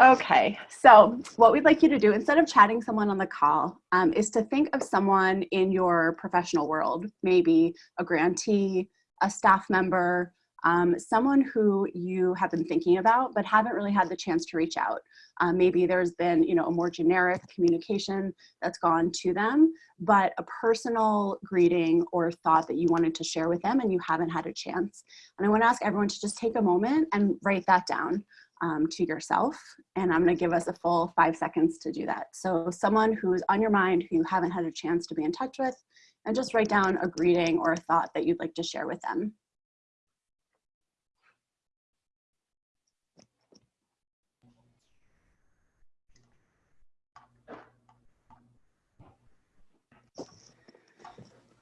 Okay, so what we'd like you to do instead of chatting someone on the call um, is to think of someone in your professional world, maybe a grantee, a staff member, um, someone who you have been thinking about but haven't really had the chance to reach out. Um, maybe there's been you know, a more generic communication that's gone to them, but a personal greeting or thought that you wanted to share with them and you haven't had a chance. And I wanna ask everyone to just take a moment and write that down um, to yourself. And I'm gonna give us a full five seconds to do that. So someone who's on your mind who you haven't had a chance to be in touch with, and just write down a greeting or a thought that you'd like to share with them.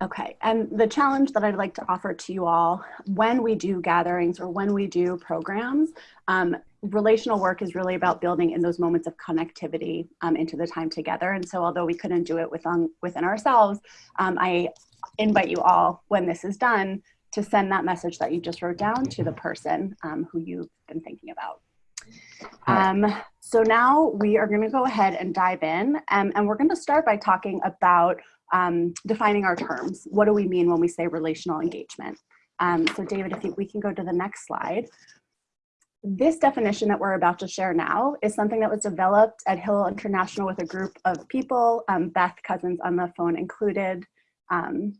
Okay, and the challenge that I'd like to offer to you all when we do gatherings or when we do programs, um, relational work is really about building in those moments of connectivity um, into the time together. And so although we couldn't do it within, within ourselves, um, I invite you all, when this is done, to send that message that you just wrote down to the person um, who you've been thinking about. Um, so now we are going to go ahead and dive in, um, and we're going to start by talking about um, defining our terms. What do we mean when we say relational engagement? Um, so David, if you, we can go to the next slide. This definition that we're about to share now is something that was developed at Hillel International with a group of people, um, Beth Cousens on the phone included. Um,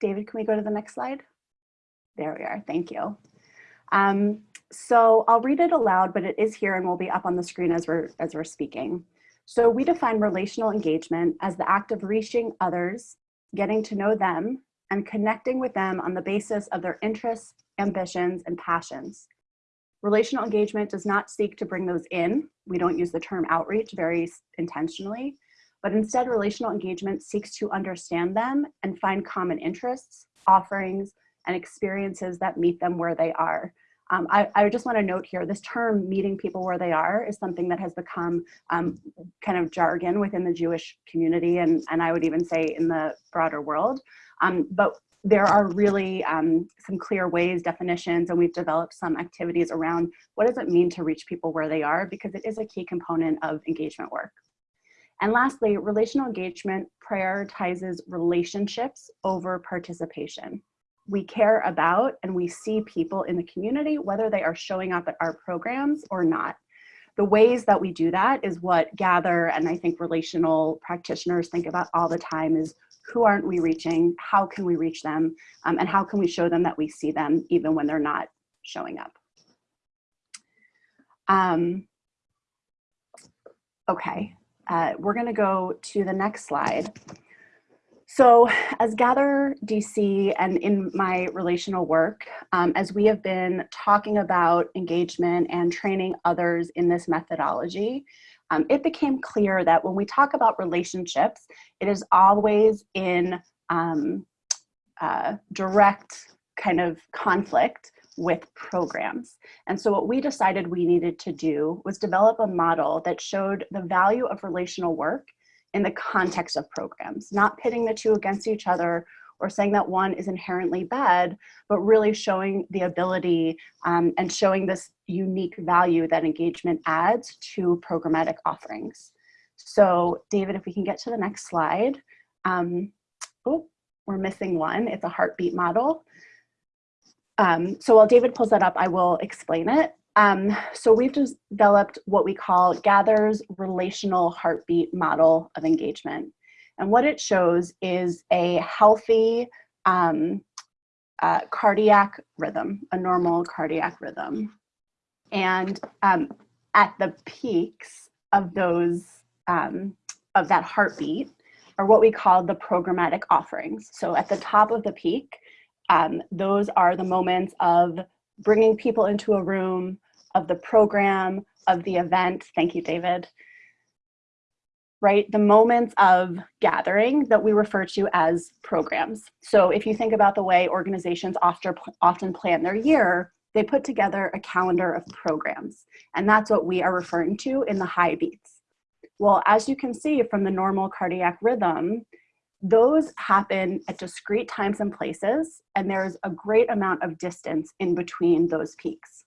David, can we go to the next slide? There we are, thank you. Um, so I'll read it aloud, but it is here and will be up on the screen as we're, as we're speaking. So we define relational engagement as the act of reaching others, getting to know them, and connecting with them on the basis of their interests, ambitions, and passions. Relational engagement does not seek to bring those in. We don't use the term outreach very intentionally, but instead relational engagement seeks to understand them and find common interests, offerings, and experiences that meet them where they are. Um, I, I, just want to note here, this term meeting people where they are is something that has become um, kind of jargon within the Jewish community and, and I would even say in the broader world. Um, but there are really um, some clear ways, definitions, and we've developed some activities around what does it mean to reach people where they are because it is a key component of engagement work. And lastly, relational engagement prioritizes relationships over participation we care about and we see people in the community, whether they are showing up at our programs or not. The ways that we do that is what Gather and I think relational practitioners think about all the time is who aren't we reaching, how can we reach them, um, and how can we show them that we see them even when they're not showing up. Um, okay, uh, we're gonna go to the next slide. So as Gather DC and in my relational work, um, as we have been talking about engagement and training others in this methodology, um, it became clear that when we talk about relationships, it is always in um, uh, direct kind of conflict with programs. And so what we decided we needed to do was develop a model that showed the value of relational work in the context of programs, not pitting the two against each other or saying that one is inherently bad, but really showing the ability um, and showing this unique value that engagement adds to programmatic offerings. So David, if we can get to the next slide. Um, oh, we're missing one. It's a heartbeat model. Um, so while David pulls that up, I will explain it. Um, so we've developed what we call Gather's relational heartbeat model of engagement. And what it shows is a healthy um, uh, cardiac rhythm, a normal cardiac rhythm. And um, at the peaks of those, um, of that heartbeat are what we call the programmatic offerings. So at the top of the peak, um, those are the moments of bringing people into a room, of the program, of the event. Thank you, David. Right, the moments of gathering that we refer to as programs. So if you think about the way organizations often, often plan their year, they put together a calendar of programs. And that's what we are referring to in the high beats. Well, as you can see from the normal cardiac rhythm, those happen at discrete times and places, and there's a great amount of distance in between those peaks.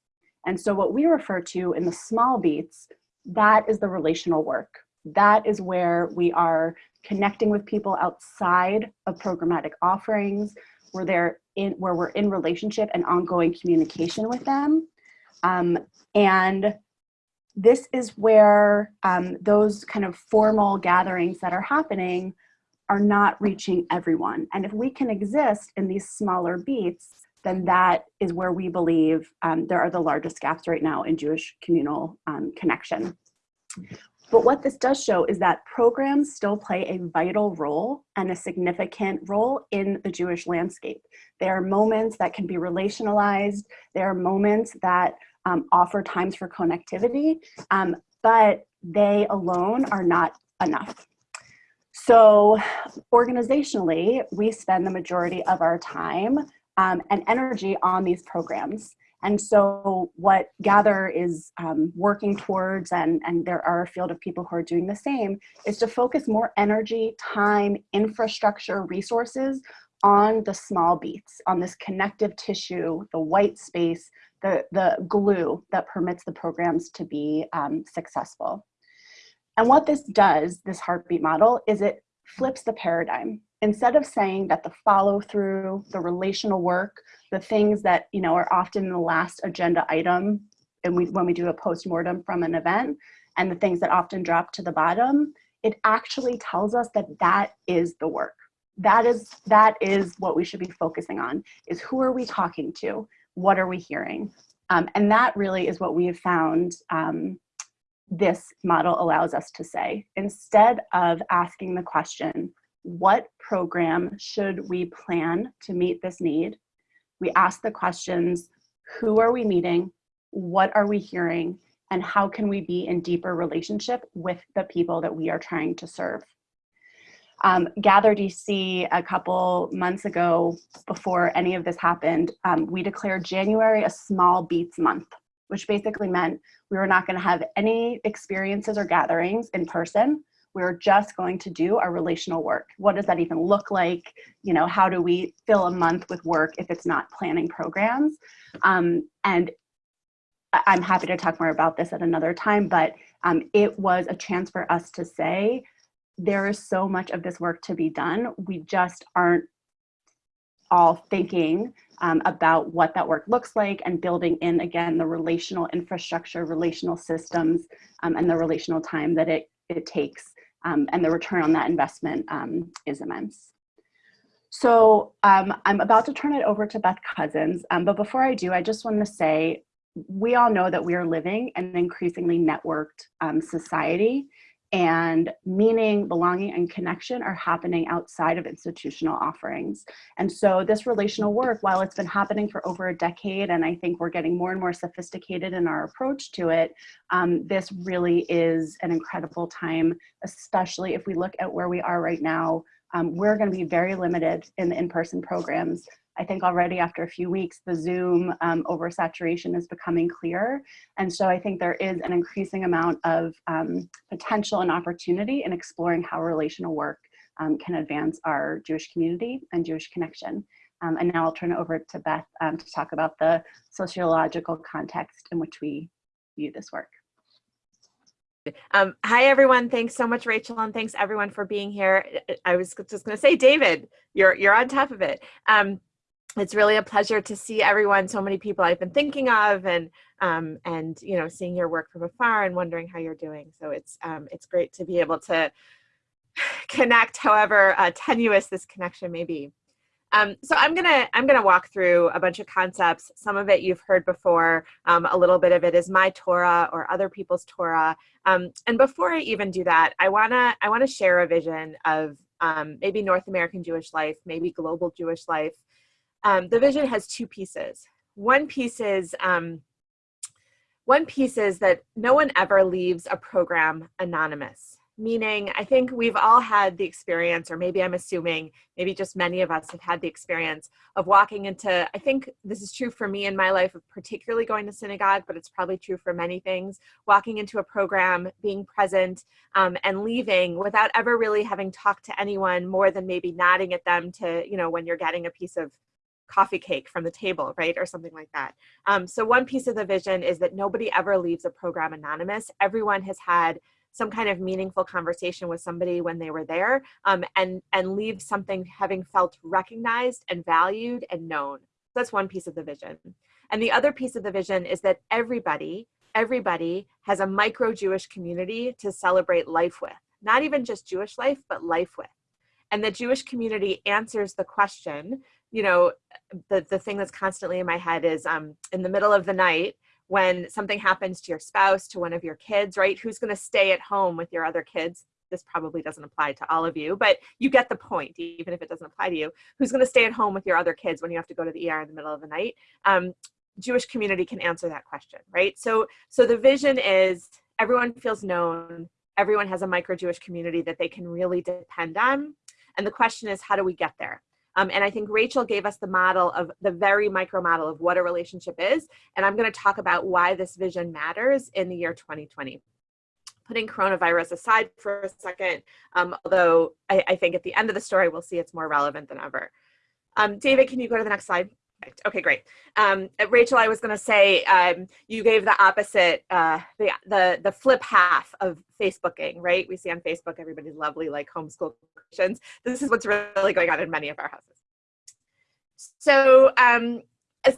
And so what we refer to in the small beats, that is the relational work. That is where we are connecting with people outside of programmatic offerings, where they're in, where we're in relationship and ongoing communication with them. Um, and this is where um, those kind of formal gatherings that are happening are not reaching everyone. And if we can exist in these smaller beats, then that is where we believe um, there are the largest gaps right now in Jewish communal um, connection. But what this does show is that programs still play a vital role and a significant role in the Jewish landscape. There are moments that can be relationalized. There are moments that um, offer times for connectivity, um, but they alone are not enough. So organizationally, we spend the majority of our time um, and energy on these programs. And so what Gather is um, working towards, and, and there are a field of people who are doing the same, is to focus more energy, time, infrastructure, resources on the small beats, on this connective tissue, the white space, the, the glue that permits the programs to be um, successful. And what this does, this heartbeat model, is it flips the paradigm. Instead of saying that the follow through, the relational work, the things that you know are often the last agenda item and we, when we do a post-mortem from an event and the things that often drop to the bottom, it actually tells us that that is the work. That is, that is what we should be focusing on, is who are we talking to? What are we hearing? Um, and that really is what we have found um, this model allows us to say. Instead of asking the question, what program should we plan to meet this need? We ask the questions, who are we meeting? What are we hearing? And how can we be in deeper relationship with the people that we are trying to serve? Um, Gather DC a couple months ago, before any of this happened, um, we declared January a small beats month, which basically meant we were not gonna have any experiences or gatherings in person we're just going to do our relational work. What does that even look like? You know, how do we fill a month with work if it's not planning programs? Um, and I'm happy to talk more about this at another time, but um, it was a chance for us to say, there is so much of this work to be done. We just aren't all thinking um, about what that work looks like and building in, again, the relational infrastructure, relational systems, um, and the relational time that it, it takes um, and the return on that investment um, is immense. So um, I'm about to turn it over to Beth Cousens, um, but before I do, I just want to say, we all know that we are living in an increasingly networked um, society and meaning, belonging, and connection are happening outside of institutional offerings. And so this relational work, while it's been happening for over a decade, and I think we're getting more and more sophisticated in our approach to it, um, this really is an incredible time, especially if we look at where we are right now. Um, we're gonna be very limited in the in-person programs I think already after a few weeks, the Zoom um, oversaturation is becoming clear. And so I think there is an increasing amount of um, potential and opportunity in exploring how relational work um, can advance our Jewish community and Jewish connection. Um, and now I'll turn it over to Beth um, to talk about the sociological context in which we view this work. Um, hi, everyone. Thanks so much, Rachel, and thanks everyone for being here. I was just going to say, David, you're you're on top of it. Um, it's really a pleasure to see everyone, so many people I've been thinking of and um, and you know seeing your work from afar and wondering how you're doing. So it's um, it's great to be able to connect, however uh, tenuous this connection may be. Um, so I'm gonna I'm gonna walk through a bunch of concepts. Some of it you've heard before. Um, a little bit of it is my Torah or other people's Torah. Um, and before I even do that, I wanna I wanna share a vision of um, maybe North American Jewish life, maybe global Jewish life, um, the vision has two pieces. One piece is um, one piece is that no one ever leaves a program anonymous. Meaning, I think we've all had the experience, or maybe I'm assuming, maybe just many of us have had the experience of walking into, I think this is true for me in my life, of particularly going to synagogue, but it's probably true for many things, walking into a program, being present, um, and leaving without ever really having talked to anyone more than maybe nodding at them to, you know, when you're getting a piece of coffee cake from the table, right? Or something like that. Um, so one piece of the vision is that nobody ever leaves a program anonymous. Everyone has had some kind of meaningful conversation with somebody when they were there um, and, and leave something having felt recognized and valued and known. That's one piece of the vision. And the other piece of the vision is that everybody, everybody has a micro Jewish community to celebrate life with. Not even just Jewish life, but life with. And the Jewish community answers the question, you know, the, the thing that's constantly in my head is um, in the middle of the night, when something happens to your spouse, to one of your kids, right? Who's going to stay at home with your other kids? This probably doesn't apply to all of you, but you get the point, even if it doesn't apply to you. Who's going to stay at home with your other kids when you have to go to the ER in the middle of the night? Um, Jewish community can answer that question, right? So, so the vision is everyone feels known, everyone has a micro Jewish community that they can really depend on. And the question is, how do we get there? Um, and I think Rachel gave us the model of the very micro model of what a relationship is. And I'm going to talk about why this vision matters in the year 2020 putting coronavirus aside for a second, um, although I, I, think at the end of the story, we'll see it's more relevant than ever. Um, David, can you go to the next slide? Okay, great. Um, uh, Rachel, I was going to say um, you gave the opposite, uh, the, the the flip half of Facebooking, right? We see on Facebook everybody's lovely like homeschool questions. This is what's really going on in many of our houses. So um,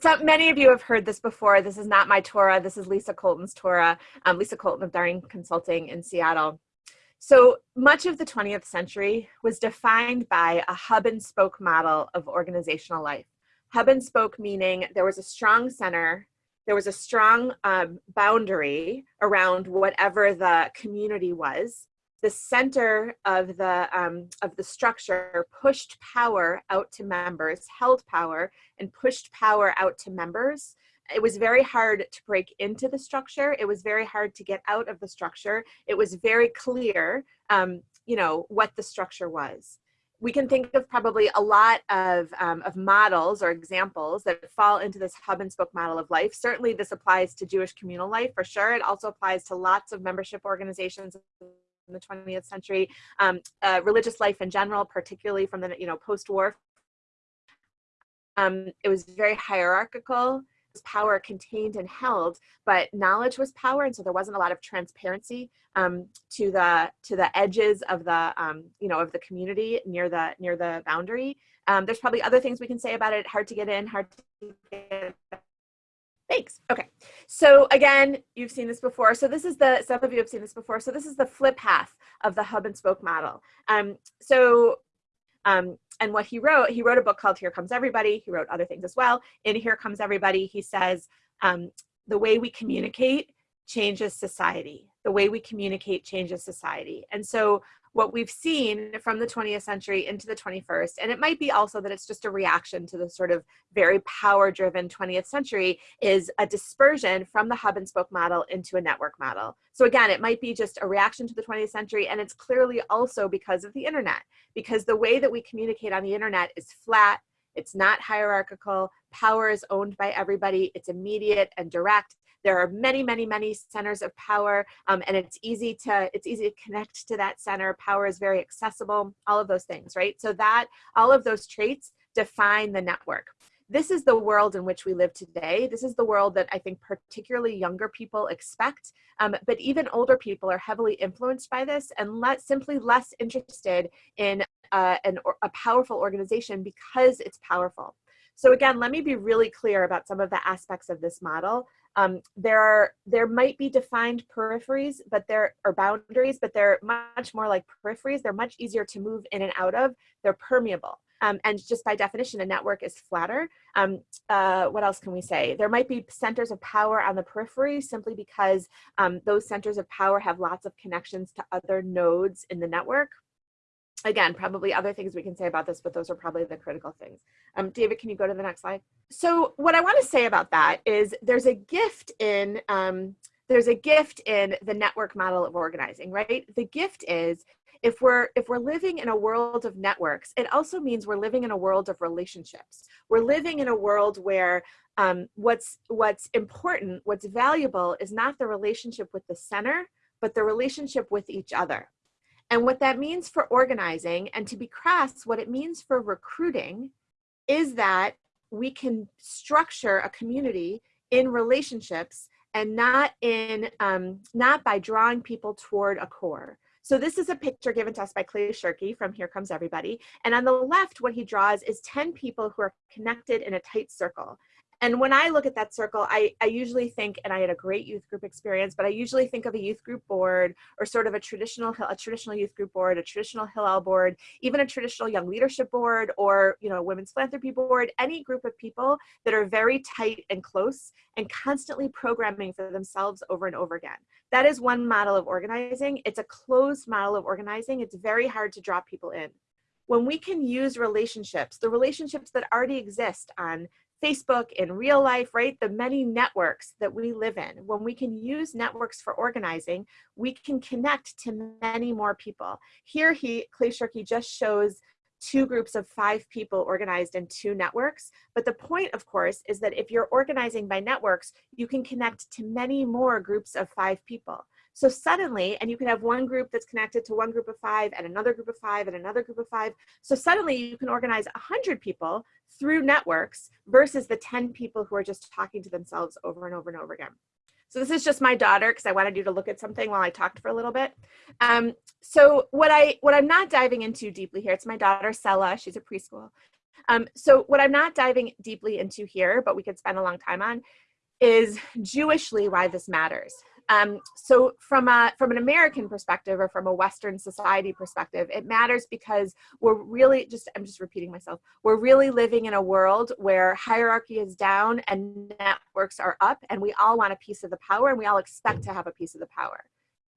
so many of you have heard this before. This is not my Torah. This is Lisa Colton's Torah. Um, Lisa Colton of Daring Consulting in Seattle. So much of the 20th century was defined by a hub and spoke model of organizational life hub and spoke meaning there was a strong center, there was a strong um, boundary around whatever the community was. The center of the, um, of the structure pushed power out to members, held power, and pushed power out to members. It was very hard to break into the structure. It was very hard to get out of the structure. It was very clear, um, you know, what the structure was we can think of probably a lot of, um, of models or examples that fall into this hub and spoke model of life. Certainly this applies to Jewish communal life for sure. It also applies to lots of membership organizations in the 20th century, um, uh, religious life in general, particularly from the you know post-war. Um, it was very hierarchical power contained and held, but knowledge was power, and so there wasn't a lot of transparency um, to the to the edges of the um, you know of the community near the near the boundary. Um, there's probably other things we can say about it. Hard to get in, hard to get. Thanks. Okay. So again, you've seen this before. So this is the, some of you have seen this before. So this is the flip half of the hub and spoke model. Um, so um, and what he wrote, he wrote a book called Here Comes Everybody. He wrote other things as well. In Here Comes Everybody, he says, um, the way we communicate changes society. The way we communicate changes society. And so what we've seen from the 20th century into the 21st, and it might be also that it's just a reaction to the sort of very power driven 20th century, is a dispersion from the hub and spoke model into a network model. So again, it might be just a reaction to the 20th century, and it's clearly also because of the internet, because the way that we communicate on the internet is flat, it's not hierarchical, power is owned by everybody, it's immediate and direct, there are many, many, many centers of power, um, and it's easy to it's easy to connect to that center. Power is very accessible. All of those things, right? So that all of those traits define the network this is the world in which we live today. This is the world that I think particularly younger people expect, um, but even older people are heavily influenced by this and let, simply less interested in uh, an, a powerful organization because it's powerful. So again, let me be really clear about some of the aspects of this model. Um, there are there might be defined peripheries, but there are boundaries, but they're much more like peripheries. They're much easier to move in and out of. They're permeable. Um, and just by definition, a network is flatter. Um, uh, what else can we say? There might be centers of power on the periphery simply because um, those centers of power have lots of connections to other nodes in the network again, probably other things we can say about this, but those are probably the critical things. Um, David, can you go to the next slide? So what I want to say about that is there's a gift in um, there's a gift in the network model of organizing, right? The gift is if we're if we're living in a world of networks, it also means we're living in a world of relationships. We're living in a world where um, what's what's important, what's valuable is not the relationship with the center, but the relationship with each other. And what that means for organizing, and to be crass, what it means for recruiting is that we can structure a community in relationships and not in um, not by drawing people toward a core. So this is a picture given to us by Clay Shirky from Here Comes Everybody. And on the left, what he draws is 10 people who are connected in a tight circle. And when I look at that circle, I, I usually think, and I had a great youth group experience, but I usually think of a youth group board or sort of a traditional, a traditional youth group board, a traditional Hillel board, even a traditional young leadership board or, you know, women's philanthropy board, any group of people that are very tight and close and constantly programming for themselves over and over again. That is one model of organizing. It's a closed model of organizing. It's very hard to draw people in when we can use relationships, the relationships that already exist on Facebook, in real life, right? The many networks that we live in. When we can use networks for organizing, we can connect to many more people. Here, he, Clay Shirky just shows two groups of five people organized in two networks. But the point, of course, is that if you're organizing by networks, you can connect to many more groups of five people. So suddenly, and you can have one group that's connected to one group of five and another group of five and another group of five. So suddenly you can organize 100 people through networks versus the 10 people who are just talking to themselves over and over and over again. So this is just my daughter because I wanted you to look at something while I talked for a little bit. Um, so what I what I'm not diving into deeply here, it's my daughter Sella, she's a preschool. Um, so what I'm not diving deeply into here, but we could spend a long time on, is Jewishly why this matters. Um, so from a from an American perspective or from a Western society perspective, it matters because we're really just I'm just repeating myself. We're really living in a world where hierarchy is down and networks are up, and we all want a piece of the power, and we all expect to have a piece of the power.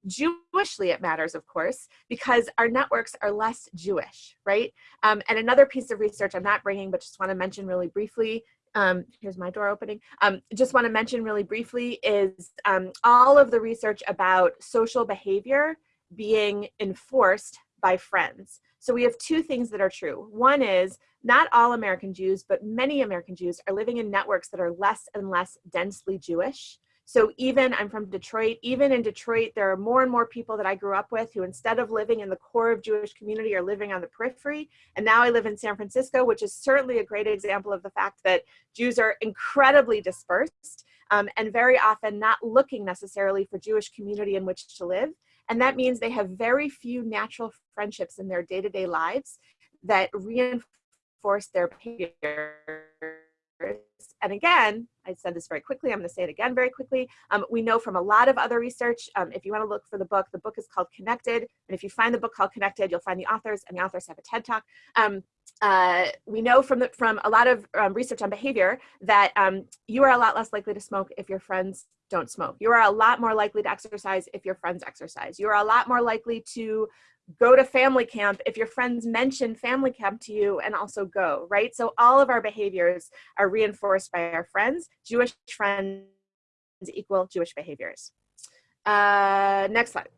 Jewishly, it matters, of course, because our networks are less Jewish, right? Um, and another piece of research I'm not bringing, but just want to mention really briefly um, here's my door opening. Um, just want to mention really briefly is um, all of the research about social behavior being enforced by friends. So we have two things that are true. One is not all American Jews, but many American Jews are living in networks that are less and less densely Jewish. So even, I'm from Detroit, even in Detroit, there are more and more people that I grew up with who instead of living in the core of Jewish community are living on the periphery. And now I live in San Francisco, which is certainly a great example of the fact that Jews are incredibly dispersed um, and very often not looking necessarily for Jewish community in which to live. And that means they have very few natural friendships in their day-to-day -day lives that reinforce their behavior and again, I said this very quickly, I'm gonna say it again very quickly. Um, we know from a lot of other research, um, if you wanna look for the book, the book is called Connected. And if you find the book called Connected, you'll find the authors and the authors have a TED Talk. Um, uh, we know from, the, from a lot of um, research on behavior that um, you are a lot less likely to smoke if your friends don't smoke. You are a lot more likely to exercise if your friends exercise. You are a lot more likely to go to family camp if your friends mention family camp to you and also go, right? So all of our behaviors are reinforced by our friends. Jewish friends equal Jewish behaviors. Uh, next slide.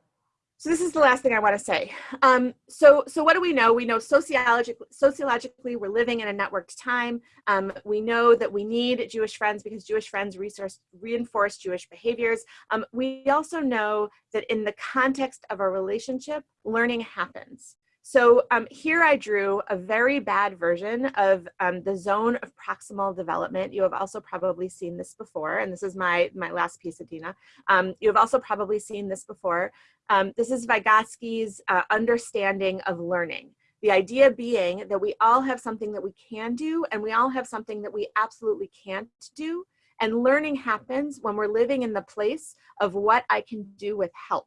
So this is the last thing I want to say. Um, so, so what do we know? We know sociologically, sociologically we're living in a networked time. Um, we know that we need Jewish friends because Jewish friends resource, reinforce Jewish behaviors. Um, we also know that in the context of a relationship, learning happens. So um, here I drew a very bad version of um, the zone of proximal development. You have also probably seen this before, and this is my, my last piece, Adina. Um, you have also probably seen this before. Um, this is Vygotsky's uh, understanding of learning. The idea being that we all have something that we can do, and we all have something that we absolutely can't do. And learning happens when we're living in the place of what I can do with help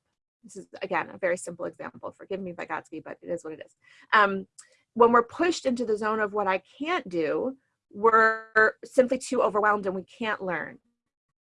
this is again a very simple example. Forgive me Vygotsky but it is what it is. Um, when we're pushed into the zone of what I can't do we're simply too overwhelmed and we can't learn.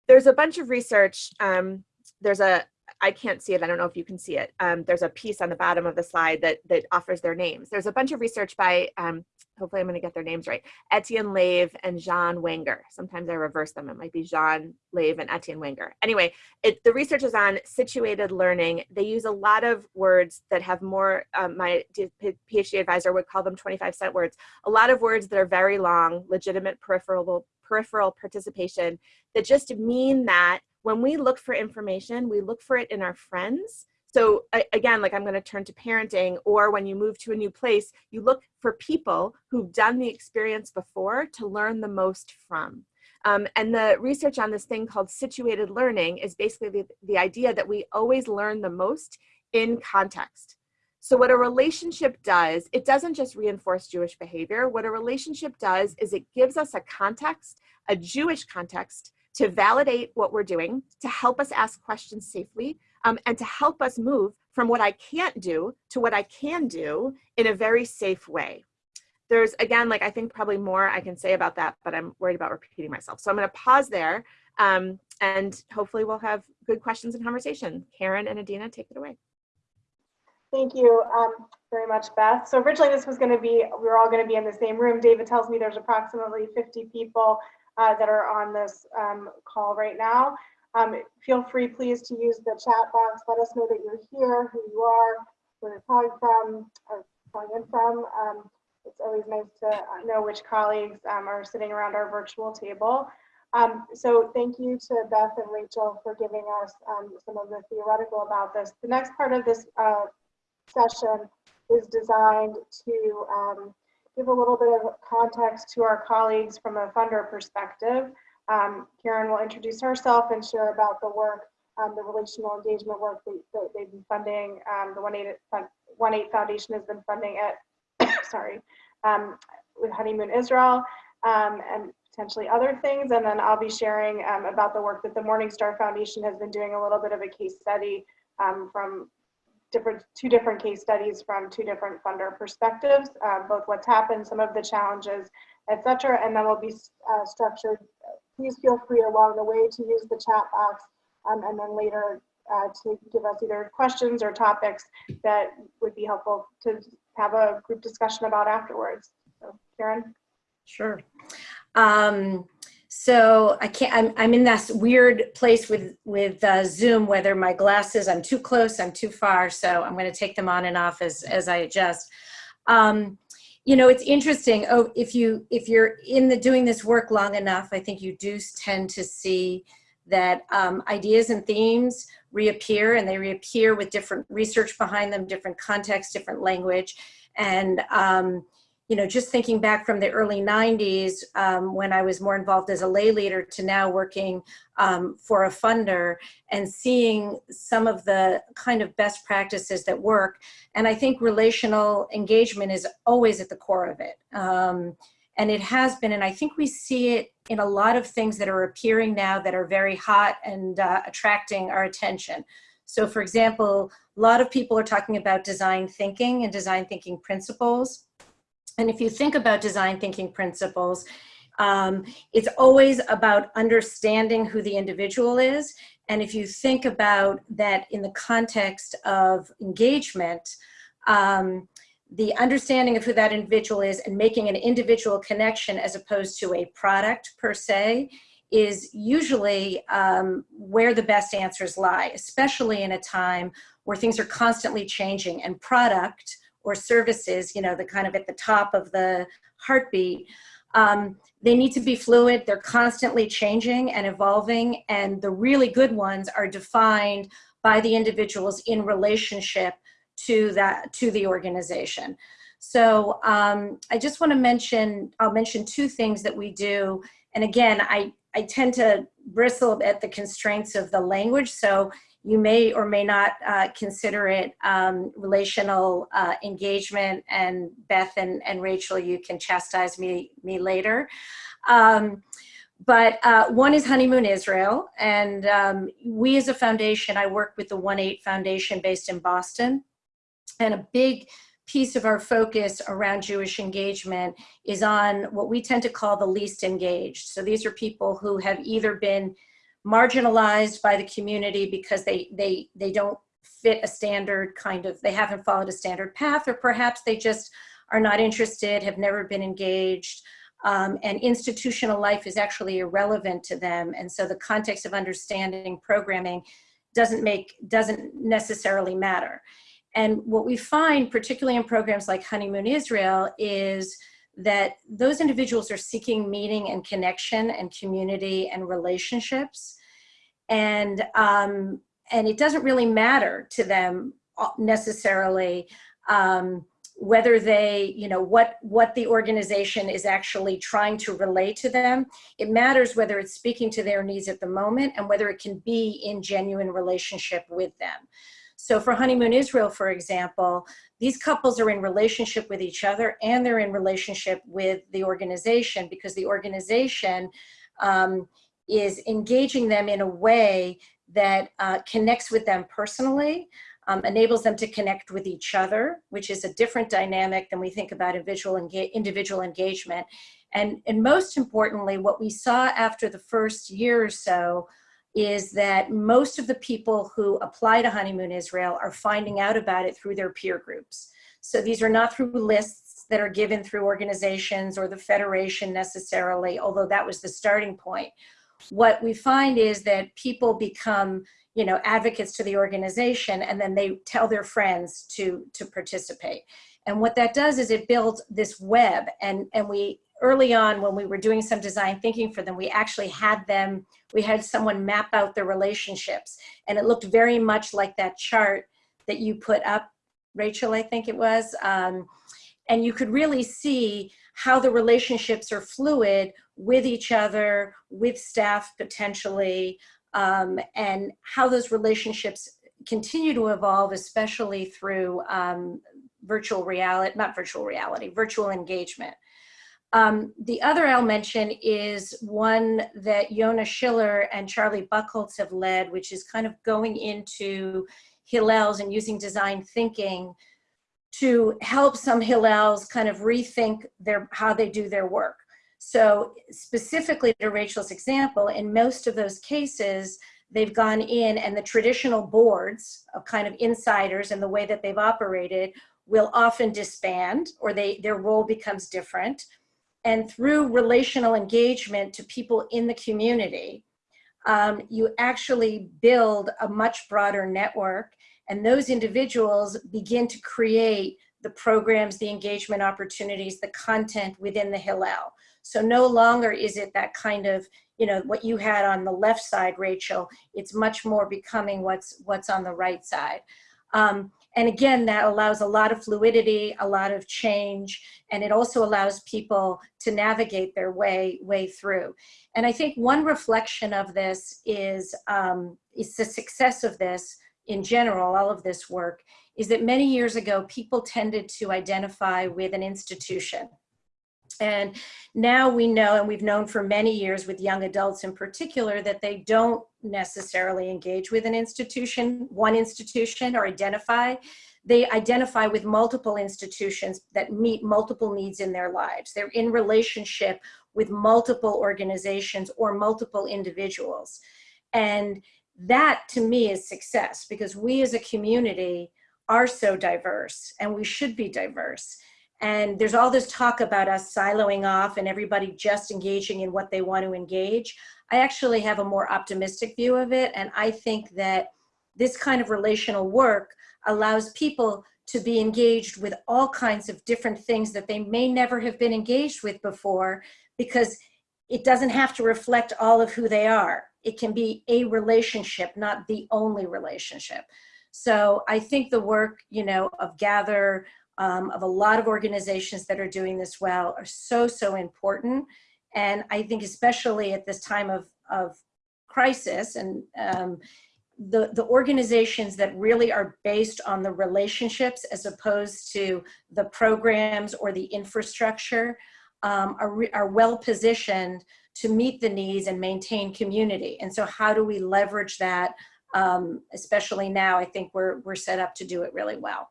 There's a bunch of research um, there's a I can't see it. I don't know if you can see it. Um, there's a piece on the bottom of the slide that, that offers their names. There's a bunch of research by, um, hopefully I'm gonna get their names right, Etienne Lave and Jean Wenger. Sometimes I reverse them. It might be Jean Lave and Etienne Wenger. Anyway, it, the research is on situated learning. They use a lot of words that have more, um, my PhD advisor would call them 25 cent words, a lot of words that are very long, legitimate peripheral, peripheral participation that just mean that when we look for information, we look for it in our friends. So again, like I'm going to turn to parenting, or when you move to a new place, you look for people who've done the experience before to learn the most from. Um, and the research on this thing called situated learning is basically the, the idea that we always learn the most in context. So what a relationship does, it doesn't just reinforce Jewish behavior. What a relationship does is it gives us a context, a Jewish context, to validate what we're doing, to help us ask questions safely, um, and to help us move from what I can't do to what I can do in a very safe way. There's, again, like I think probably more I can say about that, but I'm worried about repeating myself. So I'm gonna pause there um, and hopefully we'll have good questions and conversation. Karen and Adina, take it away. Thank you um, very much, Beth. So originally this was going to be, we were all going to be in the same room. David tells me there's approximately 50 people uh, that are on this um, call right now. Um, feel free, please, to use the chat box. Let us know that you're here, who you are, where you're calling from, or calling in from. Um, it's always nice to know which colleagues um, are sitting around our virtual table. Um, so thank you to Beth and Rachel for giving us um, some of the theoretical about this. The next part of this uh, session is designed to give a little bit of context to our colleagues from a funder perspective. Um, Karen will introduce herself and share about the work, um, the relational engagement work that, that they've been funding. Um, the 1-8 Foundation has been funding it, sorry, um, with Honeymoon Israel um, and potentially other things. And then I'll be sharing about the work that the Morningstar Foundation has been doing a little bit of a case study from different two different case studies from two different funder perspectives, uh, both what's happened, some of the challenges, etc. And then we'll be uh, structured. Please feel free along the way to use the chat box, um, and then later uh, to give us either questions or topics that would be helpful to have a group discussion about afterwards. So, Karen. Sure. Um, so I can't, I'm, I'm in this weird place with, with uh, Zoom, whether my glasses, I'm too close, I'm too far. So I'm going to take them on and off as, as I adjust. Um, you know, it's interesting. Oh, if you, if you're in the doing this work long enough, I think you do tend to see that um, ideas and themes reappear and they reappear with different research behind them, different context, different language. And, um, you know, just thinking back from the early 90s um, when I was more involved as a lay leader to now working um, for a funder and seeing some of the kind of best practices that work. And I think relational engagement is always at the core of it. Um, and it has been, and I think we see it in a lot of things that are appearing now that are very hot and uh, attracting our attention. So for example, a lot of people are talking about design thinking and design thinking principles. And if you think about design thinking principles, um, it's always about understanding who the individual is. And if you think about that in the context of engagement, um, the understanding of who that individual is and making an individual connection as opposed to a product per se is usually um, where the best answers lie, especially in a time where things are constantly changing and product or services, you know, the kind of at the top of the heartbeat, um, they need to be fluid. They're constantly changing and evolving. And the really good ones are defined by the individuals in relationship to that, to the organization. So um, I just want to mention, I'll mention two things that we do. And again, I, I tend to bristle at the constraints of the language. So you may or may not uh, consider it um, relational uh, engagement and Beth and, and Rachel, you can chastise me, me later. Um, but uh, one is Honeymoon Israel. And um, we as a foundation, I work with the 1-8 Foundation based in Boston. And a big piece of our focus around Jewish engagement is on what we tend to call the least engaged. So these are people who have either been marginalized by the community because they, they, they don't fit a standard kind of, they haven't followed a standard path, or perhaps they just are not interested, have never been engaged, um, and institutional life is actually irrelevant to them. And so the context of understanding programming doesn't make, doesn't necessarily matter. And what we find, particularly in programs like Honeymoon Israel, is that those individuals are seeking meaning and connection and community and relationships. And um, and it doesn't really matter to them uh, necessarily um, whether they, you know, what, what the organization is actually trying to relay to them. It matters whether it's speaking to their needs at the moment and whether it can be in genuine relationship with them. So for Honeymoon Israel, for example, these couples are in relationship with each other and they're in relationship with the organization because the organization um, is engaging them in a way that uh, connects with them personally, um, enables them to connect with each other, which is a different dynamic than we think about individual, enga individual engagement. And, and most importantly, what we saw after the first year or so is that most of the people who apply to Honeymoon Israel are finding out about it through their peer groups. So these are not through lists that are given through organizations or the federation necessarily, although that was the starting point. What we find is that people become you know, advocates to the organization and then they tell their friends to, to participate. And what that does is it builds this web and, and we early on when we were doing some design thinking for them, we actually had them, we had someone map out their relationships and it looked very much like that chart that you put up, Rachel, I think it was. Um, and you could really see how the relationships are fluid with each other, with staff potentially, um, and how those relationships continue to evolve, especially through um, virtual reality, not virtual reality, virtual engagement. Um, the other I'll mention is one that Yona Schiller and Charlie Buchholz have led, which is kind of going into Hillels and using design thinking to help some Hillels kind of rethink their how they do their work. So specifically to Rachel's example, in most of those cases, they've gone in and the traditional boards of kind of insiders and the way that they've operated will often disband or they their role becomes different and through relational engagement to people in the community, um, you actually build a much broader network and those individuals begin to create the programs, the engagement opportunities, the content within the Hillel. So no longer is it that kind of, you know, what you had on the left side, Rachel, it's much more becoming what's, what's on the right side. Um, and again, that allows a lot of fluidity, a lot of change, and it also allows people to navigate their way, way through. And I think one reflection of this is, um, is the success of this in general, all of this work, is that many years ago, people tended to identify with an institution. And now we know, and we've known for many years with young adults in particular, that they don't necessarily engage with an institution, one institution or identify. They identify with multiple institutions that meet multiple needs in their lives. They're in relationship with multiple organizations or multiple individuals. And that to me is success because we as a community are so diverse and we should be diverse. And there's all this talk about us siloing off and everybody just engaging in what they want to engage. I actually have a more optimistic view of it. And I think that this kind of relational work allows people to be engaged with all kinds of different things that they may never have been engaged with before because it doesn't have to reflect all of who they are. It can be a relationship, not the only relationship. So I think the work, you know, of Gather, um, of a lot of organizations that are doing this well are so, so important. And I think especially at this time of, of crisis and um, the, the organizations that really are based on the relationships as opposed to the programs or the infrastructure um, are, are well positioned to meet the needs and maintain community. And so how do we leverage that, um, especially now, I think we're, we're set up to do it really well.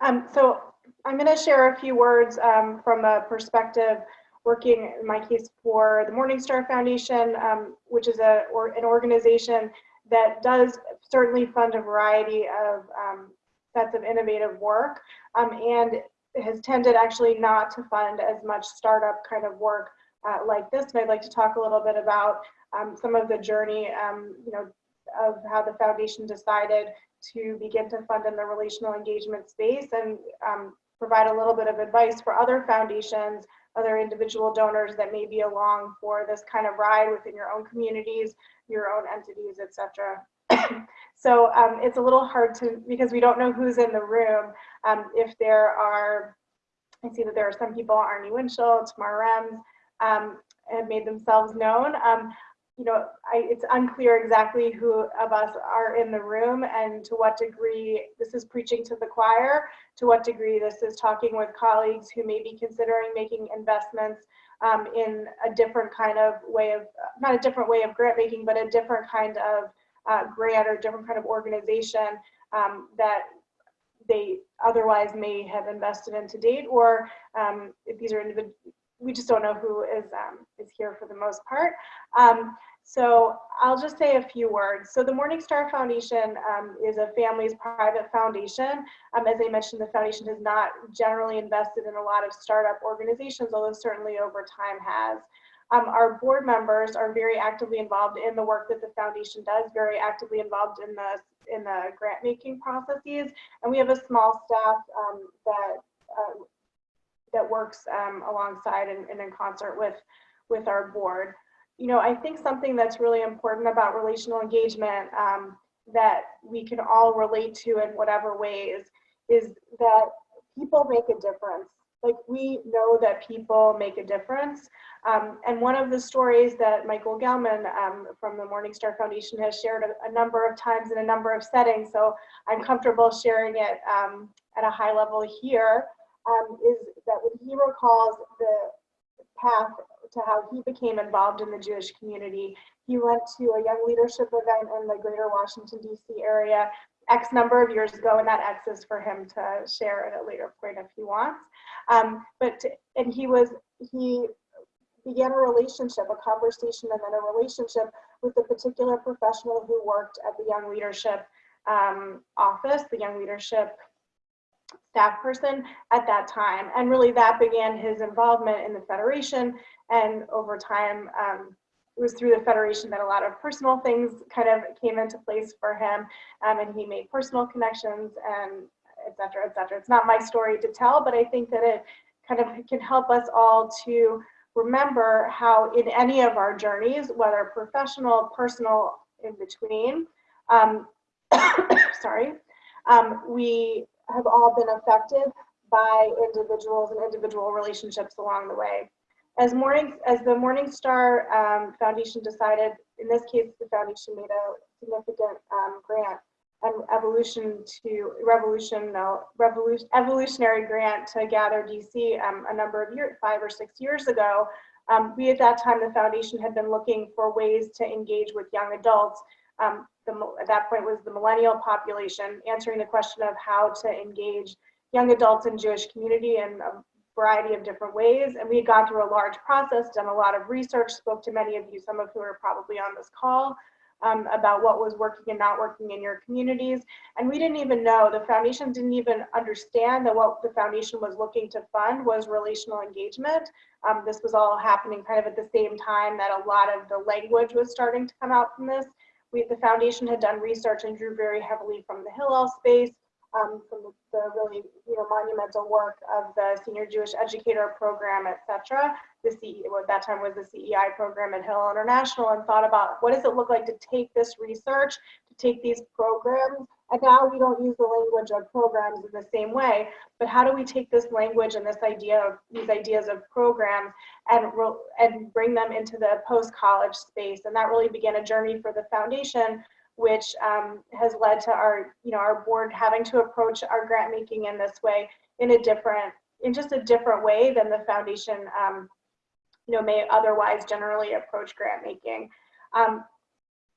Um, so I'm going to share a few words um, from a perspective working in my case for the Morningstar Foundation, um, which is a or an organization that does certainly fund a variety of um, sets of innovative work um, and has tended actually not to fund as much startup kind of work uh, like this. And I'd like to talk a little bit about um, some of the journey, you know, of how the foundation decided to begin to fund in the relational engagement space and um, provide a little bit of advice for other foundations, other individual donors that may be along for this kind of ride within your own communities, your own entities, etc. so um, it's a little hard to, because we don't know who's in the room. Um, if there are, I see that there are some people, Arnie Winchell, Tamar Rems, um, have made themselves known. Um, you know, I, it's unclear exactly who of us are in the room and to what degree this is preaching to the choir, to what degree this is talking with colleagues who may be considering making investments um, in a different kind of way of, not a different way of grant making, but a different kind of uh, grant or different kind of organization um, that they otherwise may have invested in to date, or um, if these are individual, we just don't know who is um, is here for the most part. Um, so I'll just say a few words. So the Morningstar Foundation um, is a family's private foundation. Um, as I mentioned, the foundation has not generally invested in a lot of startup organizations, although certainly over time has. Um, our board members are very actively involved in the work that the foundation does, very actively involved in the in the grant making processes, and we have a small staff um, that uh, that works um, alongside and, and in concert with with our board. You know, I think something that's really important about relational engagement um, that we can all relate to in whatever ways is that people make a difference. Like we know that people make a difference. Um, and one of the stories that Michael Gelman um, from the Morningstar Foundation has shared a, a, number of times in a number of settings, so I'm comfortable sharing it um, at a high level here, um, is that when he recalls the path to how he became involved in the Jewish community, he went to a young leadership event in the greater Washington, D.C. area X number of years ago, and that X is for him to share at a later point if he wants. Um, but, and he was, he began a relationship, a conversation, and then a relationship with a particular professional who worked at the Young Leadership um, office, the Young Leadership staff person at that time. And really that began his involvement in the Federation. And over time, um, it was through the Federation that a lot of personal things kind of came into place for him. Um, and he made personal connections and et cetera, et cetera. It's not my story to tell, but I think that it kind of can help us all to remember how in any of our journeys, whether professional, personal, in between, um, sorry, um, we have all been affected by individuals and individual relationships along the way. As morning, as the Morningstar um, Foundation decided, in this case, the foundation made a significant um, grant, an evolution to revolution, no, revolution, evolutionary grant to Gather DC um, a number of years, five or six years ago. Um, we at that time, the foundation had been looking for ways to engage with young adults um, the, at that point was the millennial population, answering the question of how to engage young adults in Jewish community in a variety of different ways. And we had gone through a large process, done a lot of research, spoke to many of you, some of who are probably on this call, um, about what was working and not working in your communities. And we didn't even know, the foundation didn't even understand that what the foundation was looking to fund was relational engagement. Um, this was all happening kind of at the same time that a lot of the language was starting to come out from this we, the foundation had done research and drew very heavily from the Hillel space, um, from the, the, really you know monumental work of the Senior Jewish Educator Program, etc. The CE, at that time was the CEI program at Hillel International, and thought about what does it look like to take this research, to take these programs, and now we don't use the language of programs in the same way, but how do we take this language and this idea of these ideas of programs and, and bring them into the post-college space? And that really began a journey for the foundation, which um, has led to our, you know, our board having to approach our grant making in this way in a different, in just a different way than the foundation, um, you know, may otherwise generally approach grant making. Um,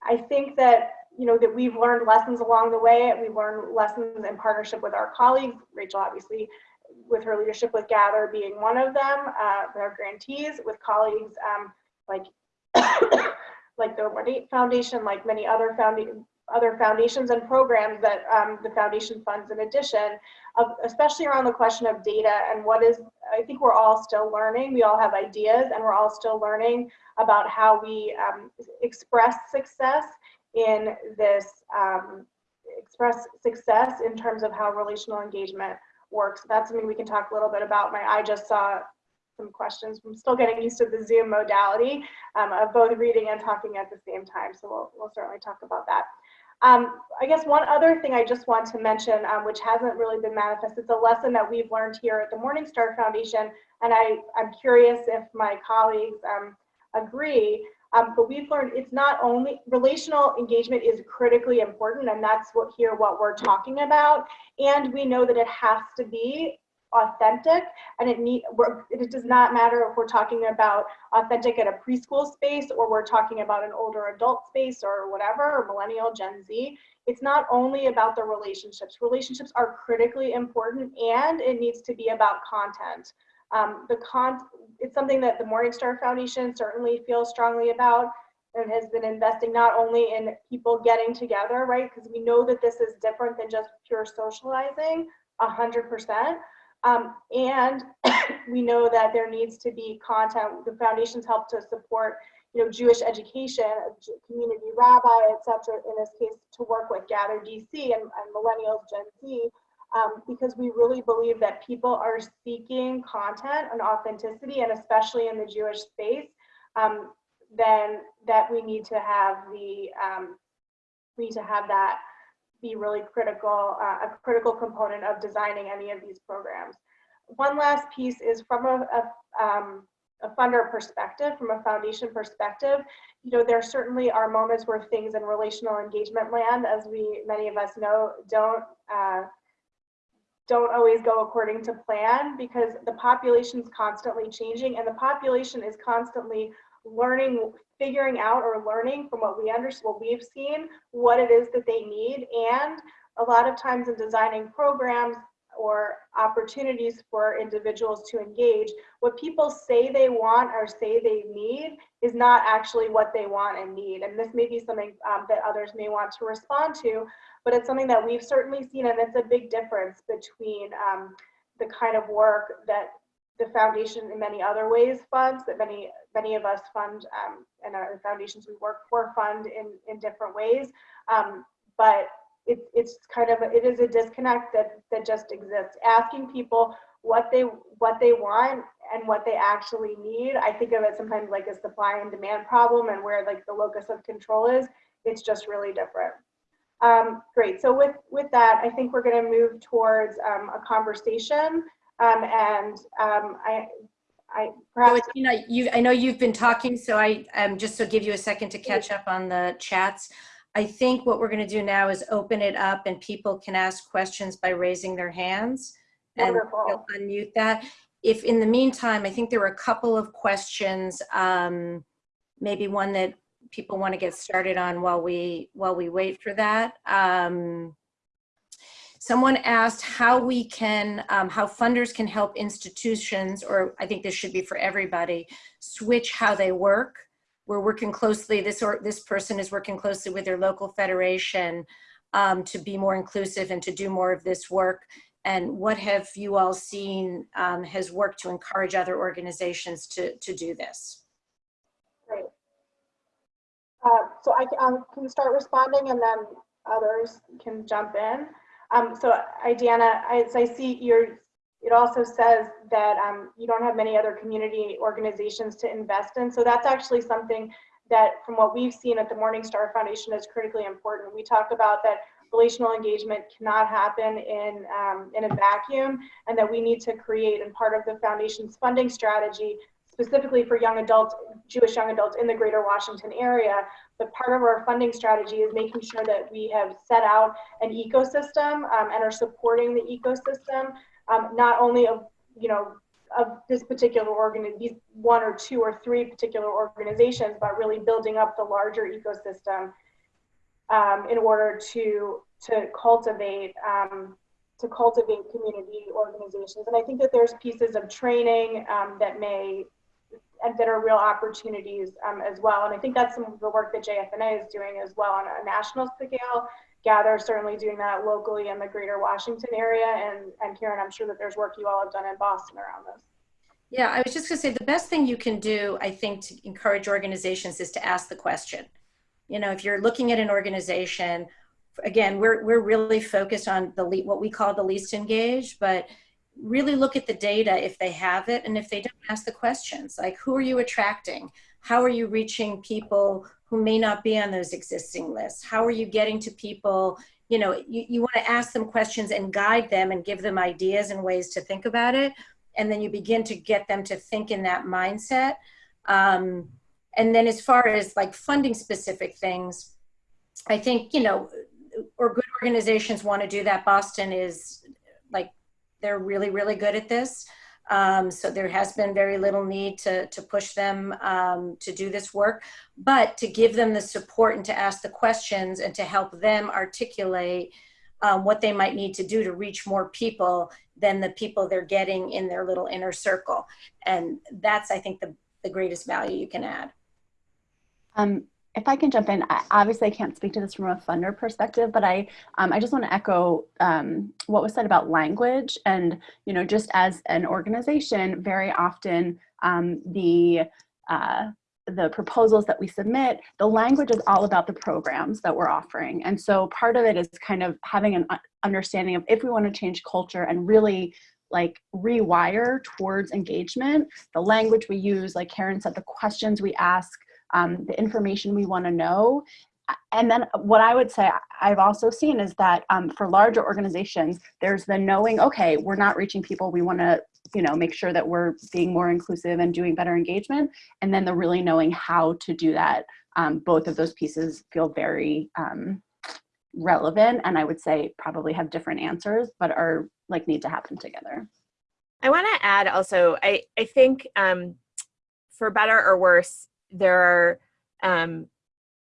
I think that you know, that we've learned lessons along the way. We've learned lessons in partnership with our colleagues, Rachel obviously with her leadership with Gather being one of them, uh, our grantees, with colleagues um, like like the Rodate Foundation, like many other founding other foundations and programs that um, the foundation funds in addition, of, especially around the question of data and what is, I think we're all still learning. We all have ideas and we're all still learning about how we um, express success in this um, express success in terms of how relational engagement works. That's something we can talk a little bit about. My I just saw some questions. I'm still getting used to the Zoom modality um, of both reading and talking at the same time. So we'll, we'll certainly talk about that. Um, I guess one other thing I just want to mention, um, which hasn't really been manifest, it's a lesson that we've learned here at the Morningstar Foundation, and I, I'm curious if my colleagues um, agree, um, but we've learned it's not only relational engagement is critically important, and that's what here what we're talking about. And we know that it has to be authentic and it need it does not matter if we're talking about authentic at a preschool space or we're talking about an older adult space or whatever or millennial gen z. It's not only about the relationships. Relationships are critically important and it needs to be about content. Um, the con it's something that the morningstar foundation certainly feels strongly about and has been investing not only in people getting together right because we know that this is different than just pure socializing a hundred percent um, and we know that there needs to be content. The foundations help to support, you know, Jewish education, community rabbi, etc. In this case, to work with Gather DC and, and Millennials Gen Z, um, because we really believe that people are seeking content and authenticity, and especially in the Jewish space, um, then that we need to have the um, we need to have that be really critical, uh, a critical component of designing any of these programs. One last piece is from a, a, um, a funder perspective, from a foundation perspective, you know, there certainly are moments where things in relational engagement land, as we, many of us know, don't, uh, don't always go according to plan because the population is constantly changing and the population is constantly learning figuring out or learning from what we understand, what we've seen, what it is that they need. And a lot of times in designing programs or opportunities for individuals to engage, what people say they want or say they need is not actually what they want and need. And this may be something um, that others may want to respond to, but it's something that we've certainly seen and it's a big difference between um, the kind of work that the foundation in many other ways funds that many many of us fund um, and our foundations we work for fund in in different ways um, but it, it's kind of a, it is a disconnect that that just exists asking people what they what they want and what they actually need i think of it sometimes like a supply and demand problem and where like the locus of control is it's just really different um, great so with with that i think we're going to move towards um, a conversation um, and um, I, I perhaps. So, know, you, I know you've been talking, so I, um, just to give you a second to catch up on the chats. I think what we're going to do now is open it up and people can ask questions by raising their hands. And Wonderful. unmute that. If in the meantime, I think there were a couple of questions, um, maybe one that people want to get started on while we while we wait for that. Um, Someone asked how we can, um, how funders can help institutions, or I think this should be for everybody, switch how they work. We're working closely, this, or, this person is working closely with their local federation um, to be more inclusive and to do more of this work. And what have you all seen um, has worked to encourage other organizations to, to do this? Great. Uh, so I um, can start responding and then others can jump in. Um, so I, Deanna, as I see your, it also says that um, you don't have many other community organizations to invest in. So that's actually something that from what we've seen at the Morningstar Foundation is critically important. We talk about that relational engagement cannot happen in, um, in a vacuum and that we need to create and part of the foundation's funding strategy specifically for young adults, Jewish young adults in the greater Washington area. But part of our funding strategy is making sure that we have set out an ecosystem um, and are supporting the ecosystem, um, not only of, you know, of this particular organ, these one or two or three particular organizations, but really building up the larger ecosystem um, in order to to cultivate um, to cultivate community organizations. And I think that there's pieces of training um, that may and that are real opportunities um, as well. And I think that's some of the work that JFNA is doing as well on a national scale. Gather certainly doing that locally in the greater Washington area. And, and Karen, I'm sure that there's work you all have done in Boston around this. Yeah, I was just gonna say the best thing you can do, I think, to encourage organizations is to ask the question. You know, if you're looking at an organization, again, we're, we're really focused on the what we call the least engaged, but really look at the data if they have it and if they don't ask the questions like who are you attracting How are you reaching people who may not be on those existing lists? How are you getting to people? You know, you, you want to ask them questions and guide them and give them ideas and ways to think about it. And then you begin to get them to think in that mindset. Um, and then as far as like funding specific things, I think, you know, or good organizations want to do that. Boston is like, they're really, really good at this. Um, so there has been very little need to, to push them um, to do this work, but to give them the support and to ask the questions and to help them articulate um, what they might need to do to reach more people than the people they're getting in their little inner circle. And that's, I think, the, the greatest value you can add. Um, if I can jump in, I, obviously I can't speak to this from a funder perspective, but I, um, I just want to echo um, what was said about language and, you know, just as an organization, very often um, the, uh, the proposals that we submit, the language is all about the programs that we're offering. And so part of it is kind of having an understanding of if we want to change culture and really like rewire towards engagement, the language we use, like Karen said, the questions we ask, um, the information we want to know. And then what I would say I've also seen is that um, for larger organizations, there's the knowing, okay, we're not reaching people. We want to, you know, make sure that we're being more inclusive and doing better engagement. And then the really knowing how to do that. Um, both of those pieces feel very um, relevant and I would say probably have different answers, but are like need to happen together. I want to add also, I, I think um, for better or worse, there are, um,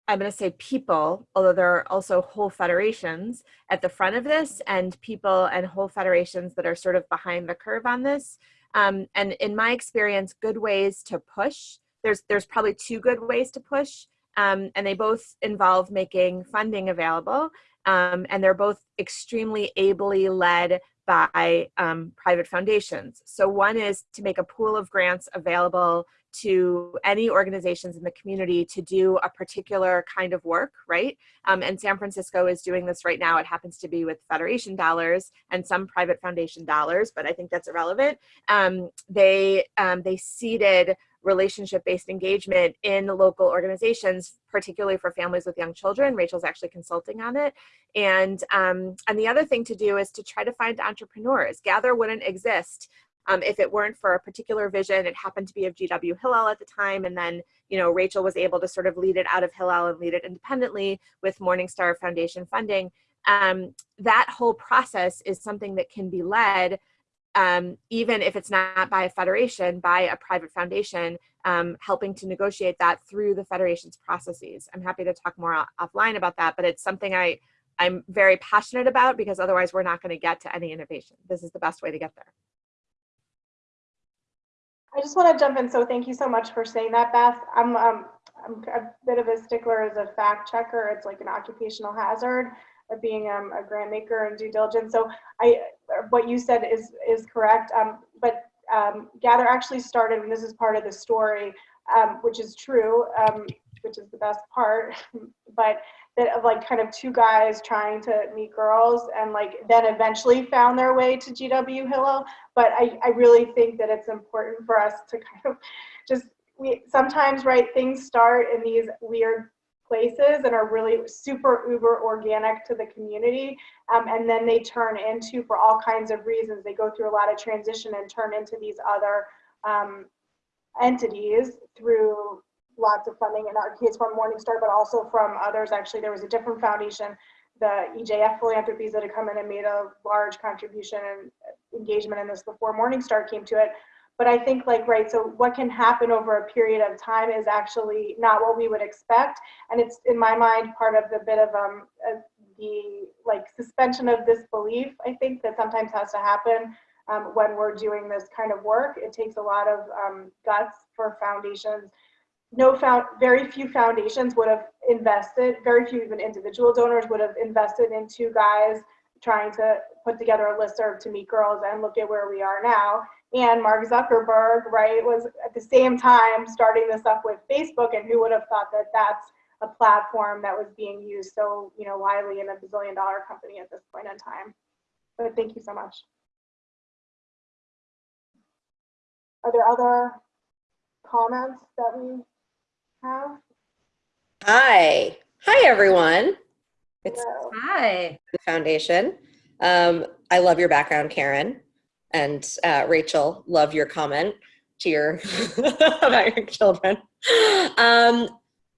I'm going to say people, although there are also whole federations at the front of this and people and whole federations that are sort of behind the curve on this. Um, and in my experience, good ways to push, there's, there's probably two good ways to push. Um, and they both involve making funding available. Um, and they're both extremely ably led by um, private foundations. So one is to make a pool of grants available to any organizations in the community to do a particular kind of work, right? Um, and San Francisco is doing this right now. It happens to be with federation dollars and some private foundation dollars, but I think that's irrelevant. Um, they, um, they seeded relationship-based engagement in local organizations, particularly for families with young children. Rachel's actually consulting on it. And, um, and the other thing to do is to try to find entrepreneurs. Gather wouldn't exist um, if it weren't for a particular vision, it happened to be of GW Hillel at the time. And then, you know, Rachel was able to sort of lead it out of Hillel and lead it independently with Morningstar Foundation funding. Um, that whole process is something that can be led um, even if it's not by a federation, by a private foundation, um, helping to negotiate that through the federation's processes. I'm happy to talk more offline about that, but it's something I, I'm very passionate about because otherwise we're not going to get to any innovation. This is the best way to get there. I just want to jump in. So thank you so much for saying that, Beth. I'm, um, I'm a bit of a stickler as a fact checker. It's like an occupational hazard of being um, a grant maker and due diligence. So I, what you said is is correct. Um, but um, Gather actually started, and this is part of the story, um, which is true, um, which is the best part. but that of like kind of two guys trying to meet girls and like then eventually found their way to GW Hillel. But I, I really think that it's important for us to kind of just we sometimes right things start in these weird places and are really super uber organic to the community um, and then they turn into for all kinds of reasons they go through a lot of transition and turn into these other um, entities through lots of funding in our case from Morningstar, but also from others. Actually, there was a different foundation, the EJF Philanthropies that had come in and made a large contribution and engagement in this before Morningstar came to it. But I think like, right, so what can happen over a period of time is actually not what we would expect. And it's in my mind, part of the bit of um, the like suspension of disbelief, I think that sometimes has to happen um, when we're doing this kind of work. It takes a lot of um, guts for foundations no found very few foundations would have invested very few even individual donors would have invested in two guys trying to put together a list listserv to meet girls and look at where we are now. And mark zuckerberg right was at the same time starting this up with facebook and who would have thought that that's a platform that was being used so you know widely in a bazillion dollar company at this point in time. But thank you so much. Are there other comments that we Hi. Hi, everyone. It's So, Hi. the foundation. Um, I love your background, Karen. And uh, Rachel, love your comment to your about your children. Um,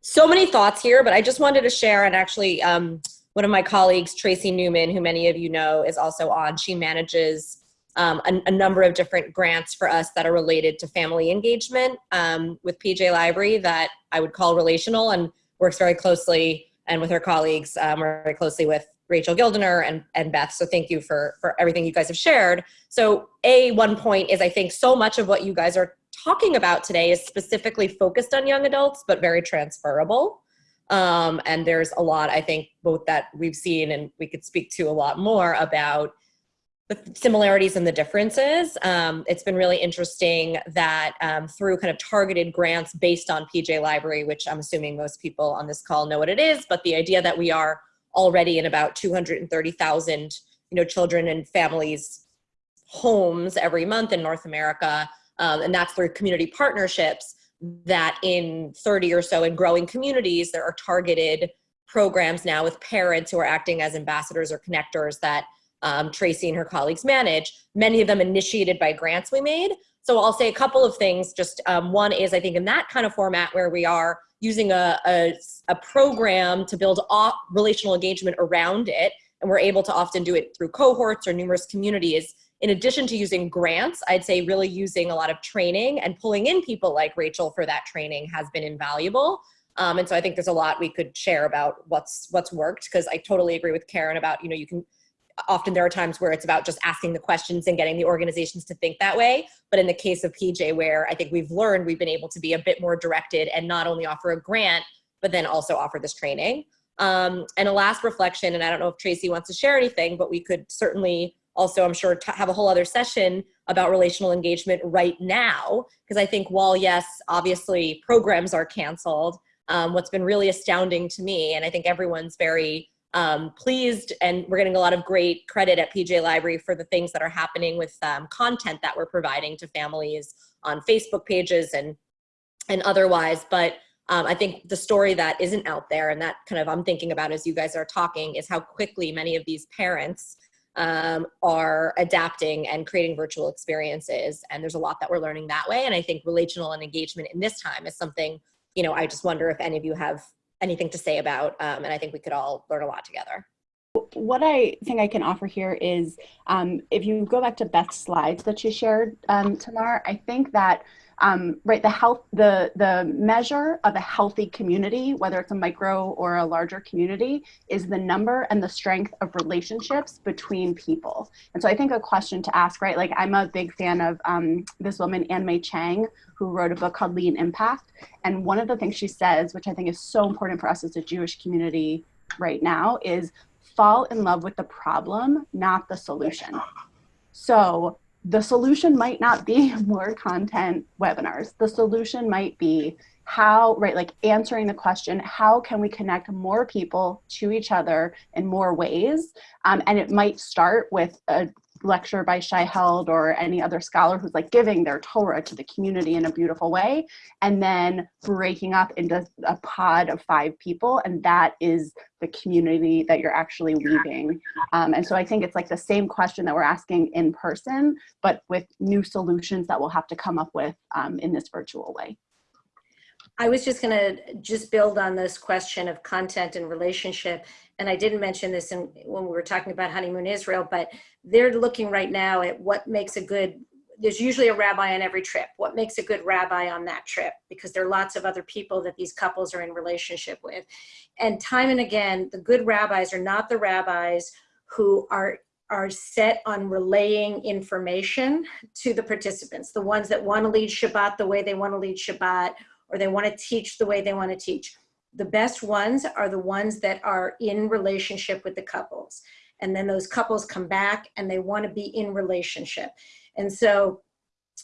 so many thoughts here, but I just wanted to share and actually um, one of my colleagues, Tracy Newman, who many of you know is also on, she manages um, a, a number of different grants for us that are related to family engagement um, with PJ Library that I would call relational and works very closely and with her colleagues um, very closely with Rachel Gildiner and, and Beth. So thank you for, for everything you guys have shared. So a one point is I think so much of what you guys are talking about today is specifically focused on young adults, but very transferable. Um, and there's a lot, I think, both that we've seen and we could speak to a lot more about the similarities and the differences. Um, it's been really interesting that um, through kind of targeted grants based on PJ Library, which I'm assuming most people on this call know what it is, but the idea that we are already in about 230,000 you know, children and families homes every month in North America, um, and that's through community partnerships that in 30 or so in growing communities, there are targeted programs now with parents who are acting as ambassadors or connectors that um, Tracy and her colleagues manage, many of them initiated by grants we made. So I'll say a couple of things. Just um, one is I think in that kind of format where we are using a, a, a program to build off relational engagement around it, and we're able to often do it through cohorts or numerous communities. In addition to using grants, I'd say really using a lot of training and pulling in people like Rachel for that training has been invaluable. Um, and so I think there's a lot we could share about what's what's worked because I totally agree with Karen about, you know, you can often there are times where it's about just asking the questions and getting the organizations to think that way. But in the case of PJ, where I think we've learned we've been able to be a bit more directed and not only offer a grant, but then also offer this training. Um, and a last reflection, and I don't know if Tracy wants to share anything, but we could certainly also, I'm sure, have a whole other session about relational engagement right now. Because I think while, yes, obviously programs are canceled, um, what's been really astounding to me, and I think everyone's very um, pleased and we're getting a lot of great credit at PJ Library for the things that are happening with um, content that we're providing to families on Facebook pages and and otherwise. But um, I think the story that isn't out there and that kind of I'm thinking about as you guys are talking is how quickly many of these parents um, are adapting and creating virtual experiences. And there's a lot that we're learning that way. And I think relational and engagement in this time is something, you know, I just wonder if any of you have anything to say about. Um, and I think we could all learn a lot together. What I think I can offer here is um, if you go back to Beth's slides that she shared, um, Tamar, I think that um, right the health the the measure of a healthy community whether it's a micro or a larger community is the number and the strength of relationships between people. And so i think a question to ask right like i'm a big fan of um, this woman Ann Mei Chang who wrote a book called lean impact. And one of the things she says which i think is so important for us as a jewish community right now is fall in love with the problem not the solution. So the solution might not be more content webinars. The solution might be how, right, like answering the question, how can we connect more people to each other in more ways? Um, and it might start with a lecture by Shai Held or any other scholar who's like giving their Torah to the community in a beautiful way, and then breaking up into a pod of five people, and that is the community that you're actually leaving. Um, and so I think it's like the same question that we're asking in person, but with new solutions that we'll have to come up with um, in this virtual way. I was just going to just build on this question of content and relationship. And I didn't mention this in, when we were talking about Honeymoon Israel, but they're looking right now at what makes a good, there's usually a rabbi on every trip. What makes a good rabbi on that trip? Because there are lots of other people that these couples are in relationship with. And time and again, the good rabbis are not the rabbis who are are set on relaying information to the participants, the ones that want to lead Shabbat the way they want to lead Shabbat, or they want to teach the way they want to teach. The best ones are the ones that are in relationship with the couples. And then those couples come back and they want to be in relationship. And so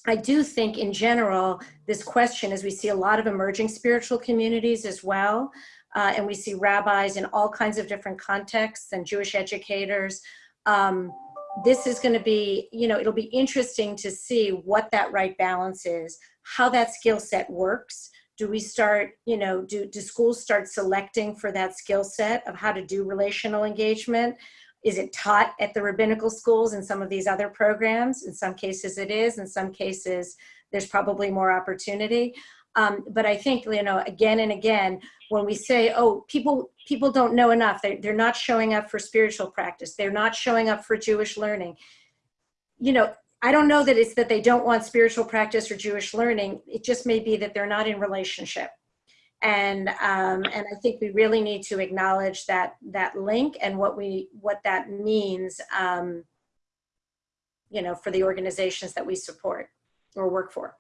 I do think in general, this question, as we see a lot of emerging spiritual communities as well, uh, and we see rabbis in all kinds of different contexts and Jewish educators, um, this is going to be, you know, it'll be interesting to see what that right balance is, how that skill set works, Do we start, you know, do, do schools start selecting for that skill set of how to do relational engagement? Is it taught at the rabbinical schools and some of these other programs? In some cases it is, in some cases there's probably more opportunity. Um, but I think, you know, again and again, when we say, oh, people, people don't know enough, they're, they're not showing up for spiritual practice, they're not showing up for Jewish learning. You know, I don't know that it's that they don't want spiritual practice or Jewish learning. It just may be that they're not in relationship. And, um, and I think we really need to acknowledge that, that link and what we, what that means, um, you know, for the organizations that we support or work for.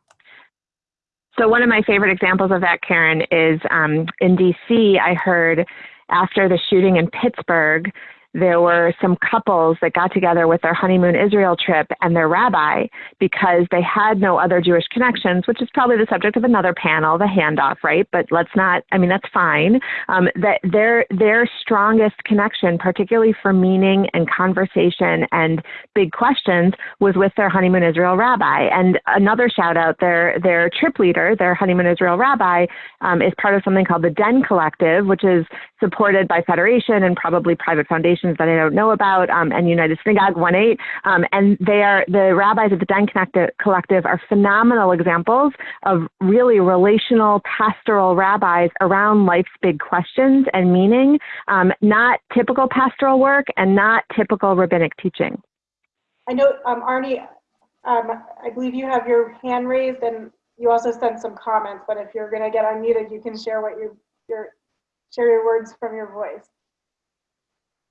So one of my favorite examples of that, Karen, is um, in DC. I heard after the shooting in Pittsburgh, there were some couples that got together with their honeymoon Israel trip and their rabbi because they had no other Jewish connections, which is probably the subject of another panel, the handoff, right? But let's not, I mean, that's fine. Um, that their, their strongest connection, particularly for meaning and conversation and big questions, was with their honeymoon Israel rabbi. And another shout out, their, their trip leader, their honeymoon Israel rabbi, um, is part of something called the Den Collective, which is supported by Federation and probably private foundations that I don't know about, um, and United Synagogue 1-8. Um, and they are, the rabbis at the Den Collective are phenomenal examples of really relational pastoral rabbis around life's big questions and meaning, um, not typical pastoral work and not typical rabbinic teaching. I know, um, Arnie, um, I believe you have your hand raised and you also sent some comments, but if you're gonna get unmuted, you can share what you, your, share your words from your voice.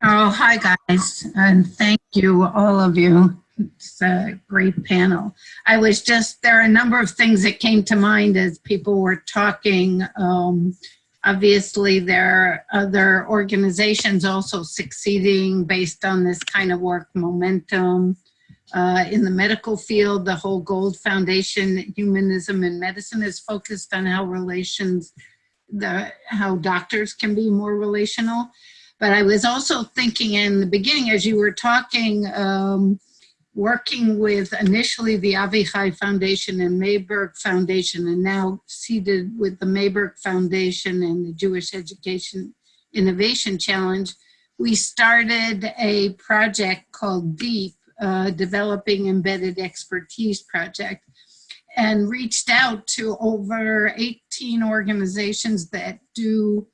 Oh, hi, guys, and thank you, all of you. It's a great panel. I was just, there are a number of things that came to mind as people were talking. Um, obviously, there are other organizations also succeeding based on this kind of work, momentum. Uh, in the medical field, the whole Gold Foundation, Humanism and Medicine is focused on how relations, the how doctors can be more relational. But I was also thinking in the beginning, as you were talking, um, working with initially the Avichai Foundation and Mayberg Foundation, and now seated with the Mayberg Foundation and the Jewish Education Innovation Challenge, we started a project called DEEP, uh, Developing Embedded Expertise Project, and reached out to over 18 organizations that do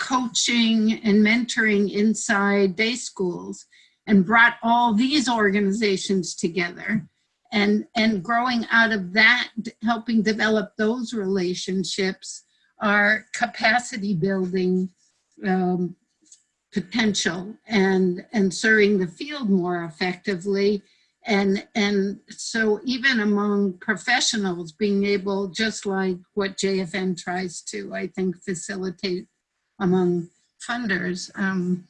coaching and mentoring inside day schools and brought all these organizations together. And and growing out of that helping develop those relationships are capacity building um, potential and and serving the field more effectively. And and so even among professionals being able just like what jfn tries to i think facilitate among funders, um,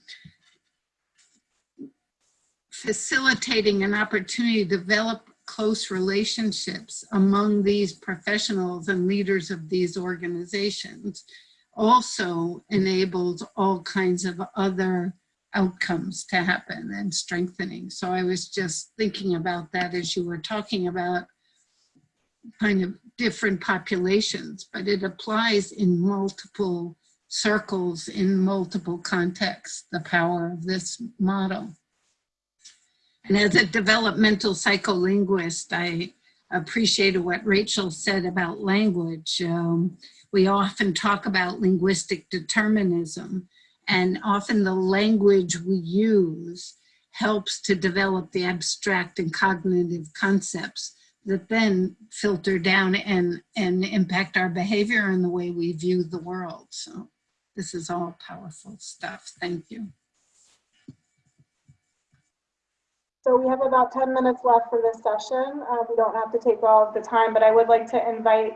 facilitating an opportunity to develop close relationships among these professionals and leaders of these organizations also enables all kinds of other outcomes to happen and strengthening. So I was just thinking about that as you were talking about kind of different populations, but it applies in multiple circles in multiple contexts, the power of this model. And as a developmental psycholinguist, I appreciated what Rachel said about language. Um, we often talk about linguistic determinism, and often the language we use helps to develop the abstract and cognitive concepts that then filter down and, and impact our behavior and the way we view the world. So this is all powerful stuff. Thank you. So we have about 10 minutes left for this session. Uh, we don't have to take all of the time, but I would like to invite,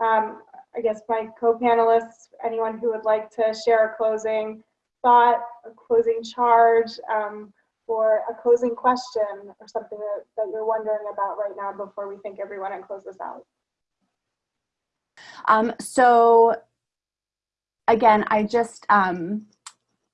um, I guess, my co-panelists, anyone who would like to share a closing thought, a closing charge, um, or a closing question or something that, that you're wondering about right now before we thank everyone and close this out. Um, so again, I just, um,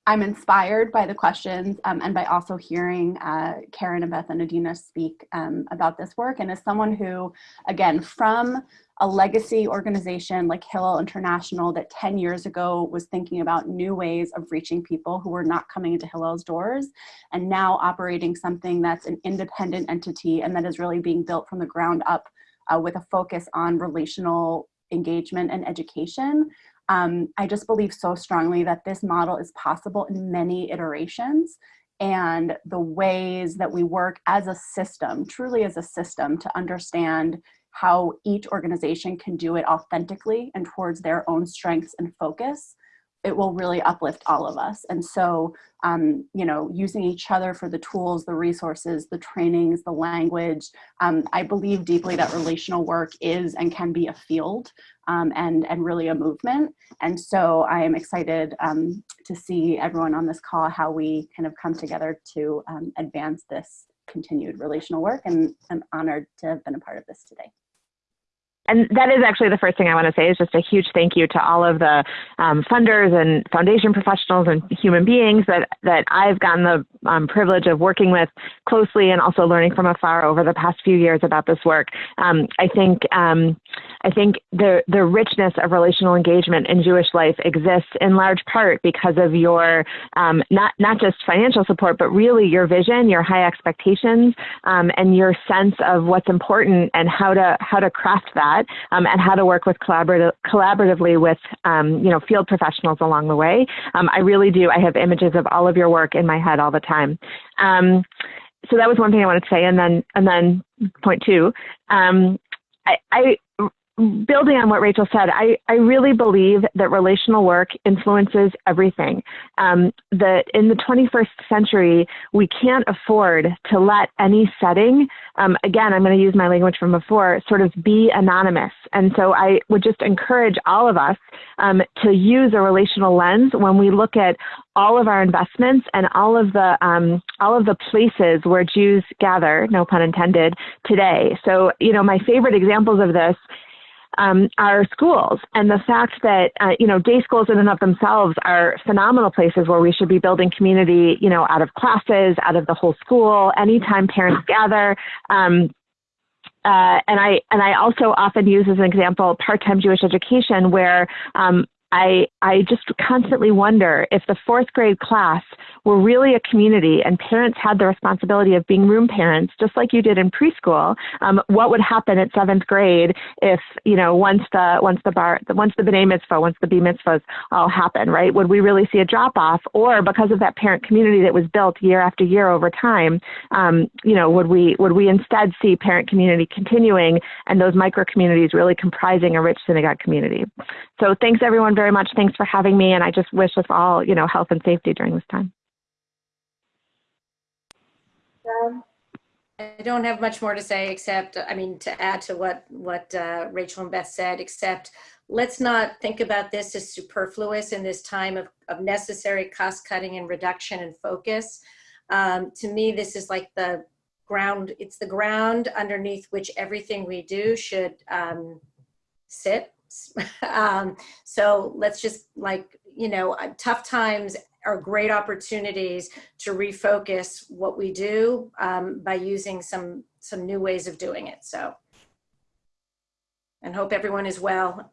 I'm inspired by the questions um, and by also hearing uh, Karen and Beth and Adina speak um, about this work. And as someone who, again, from a legacy organization like Hillel International that 10 years ago was thinking about new ways of reaching people who were not coming into Hillel's doors and now operating something that's an independent entity and that is really being built from the ground up uh, with a focus on relational engagement and education. Um, I just believe so strongly that this model is possible in many iterations and the ways that we work as a system, truly as a system to understand how each organization can do it authentically and towards their own strengths and focus, it will really uplift all of us. And so, um, you know, using each other for the tools, the resources, the trainings, the language, um, I believe deeply that relational work is and can be a field um, and, and really a movement. And so I am excited um, to see everyone on this call, how we kind of come together to um, advance this continued relational work and I'm honored to have been a part of this today and that is actually the first thing I want to say is just a huge thank you to all of the um, funders and foundation professionals and human beings that that I've gotten the um, privilege of working with closely and also learning from afar over the past few years about this work. Um, I think um, I think the the richness of relational engagement in Jewish life exists in large part because of your um, not not just financial support, but really your vision, your high expectations, um, and your sense of what's important and how to how to craft that that um, and how to work with collaborative, collaboratively with um, you know field professionals along the way. Um, I really do. I have images of all of your work in my head all the time. Um, so that was one thing I wanted to say, and then and then point two. Um, I, I building on what Rachel said, I, I really believe that relational work influences everything. Um, that in the 21st century, we can't afford to let any setting, um, again, I'm going to use my language from before, sort of be anonymous. And so I would just encourage all of us um, to use a relational lens when we look at all of our investments and all of the um, all of the places where Jews gather, no pun intended, today. So, you know, my favorite examples of this um, our schools. And the fact that uh, you know day schools in and of themselves are phenomenal places where we should be building community you know out of classes out of the whole school anytime parents gather. Um, uh, and I and I also often use as an example part-time Jewish education, where um, I, I just constantly wonder if the fourth grade class were really a community and parents had the responsibility of being room parents, just like you did in preschool, um, what would happen at seventh grade if, you know, once the, once the bar, once the B'nai Mitzvah, once the B Mitzvahs all happen, right? Would we really see a drop off? Or because of that parent community that was built year after year over time, um, you know, would we, would we instead see parent community continuing and those micro communities really comprising a rich synagogue community? So thanks everyone very much. Thanks for having me. And I just wish us all, you know, health and safety during this time. I don't have much more to say except, I mean, to add to what, what uh, Rachel and Beth said, except let's not think about this as superfluous in this time of, of necessary cost cutting and reduction and focus. Um, to me, this is like the ground, it's the ground underneath which everything we do should um, sit um, so let's just like, you know, uh, tough times are great opportunities to refocus what we do um, by using some, some new ways of doing it. So, and hope everyone is well.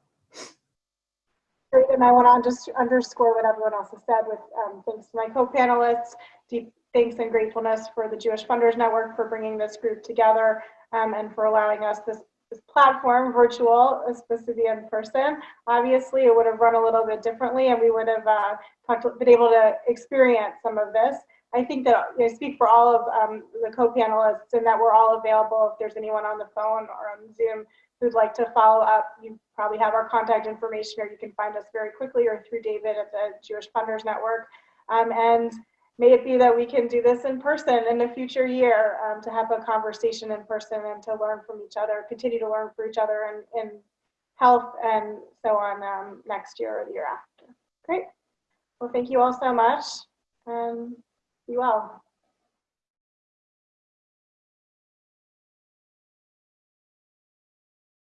And I want to just underscore what everyone else has said with um, thanks to my co-panelists, deep thanks and gratefulness for the Jewish Funders Network for bringing this group together um, and for allowing us this this platform virtual is supposed to be in person. Obviously, it would have run a little bit differently and we would have uh, talked, been able to experience some of this. I think that I speak for all of um, the co-panelists and that we're all available if there's anyone on the phone or on Zoom who'd like to follow up. You probably have our contact information or you can find us very quickly or through David at the Jewish Funders Network. Um, and may it be that we can do this in person in a future year um, to have a conversation in person and to learn from each other, continue to learn from each other in, in health and so on um, next year or the year after. Great. Well, thank you all so much and be well.